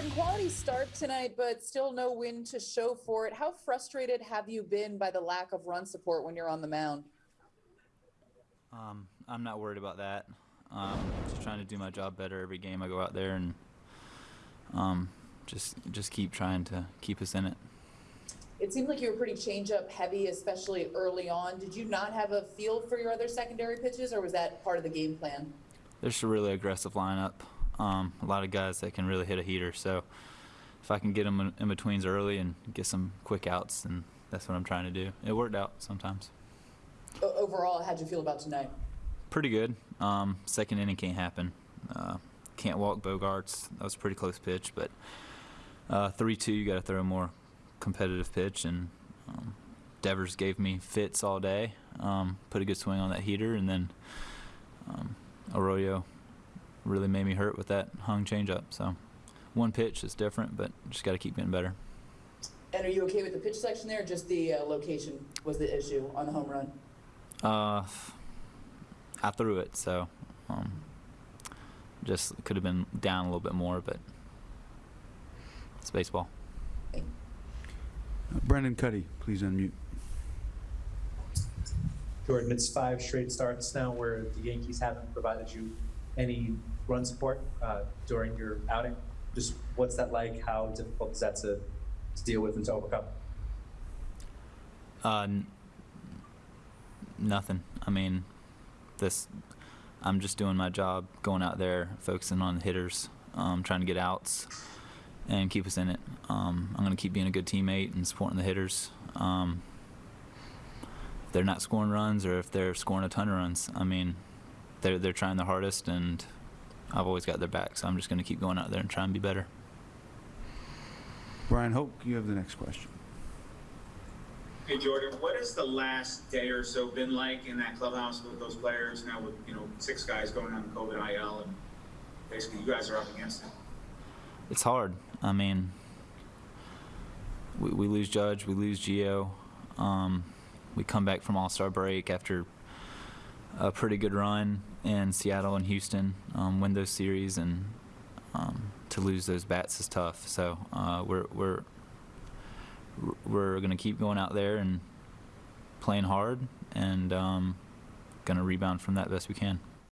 Jordan, quality start tonight, but still no win to show for it. How frustrated have you been by the lack of run support when you're on the mound? Um, I'm not worried about that. Um, just trying to do my job better every game I go out there, and um, just just keep trying to keep us in it. It seemed like you were pretty change-up heavy, especially early on. Did you not have a feel for your other secondary pitches, or was that part of the game plan? There's a really aggressive lineup. Um, a lot of guys that can really hit a heater. So if I can get them in, in betweens early and get some quick outs, then that's what I'm trying to do. It worked out sometimes. Overall, how'd you feel about tonight? Pretty good. Um, second inning can't happen. Uh, can't walk Bogaerts. That was a pretty close pitch, but uh, three-two, you got to throw a more competitive pitch, and um, Devers gave me fits all day. Um, put a good swing on that heater, and then um, Arroyo really made me hurt with that hung changeup. So one pitch is different, but just got to keep getting better. And are you okay with the pitch selection there, or just the uh, location was the issue on the home run? Uh, I threw it, so um, just could have been down a little bit more, but it's baseball. Uh, Brendan Kuty, please unmute. Jordan, it's five straight starts now where the Yankees haven't provided you any run support uh, during your outing. Just what's that like? How difficult is that to, to deal with and to overcome? Uh, nothing. I mean, this. I'm just doing my job, going out there, focusing on hitters, um, trying to get outs, and keep us in it. Um, I'm going to keep being a good teammate and supporting the hitters. Um, they're not scoring runs, or if they're scoring a ton of runs, I mean, they're they're trying their hardest, and I've always got their back. So I'm just going to keep going out there and try and be better. Bryan Hoch, you have the next question. Hey Jordan, what has the last day or so been like in that clubhouse with those players now with, you know, six guys going on COVID IL and basically you guys are up against it? It's hard. I mean, we, we lose Judge, we lose Gio. Um, we come back from All Star break after a pretty good run in Seattle and Houston, um, win those series, and um, to lose those bats is tough. So uh, we're we're we're gonna keep going out there and playing hard, and um, gonna rebound from that best we can.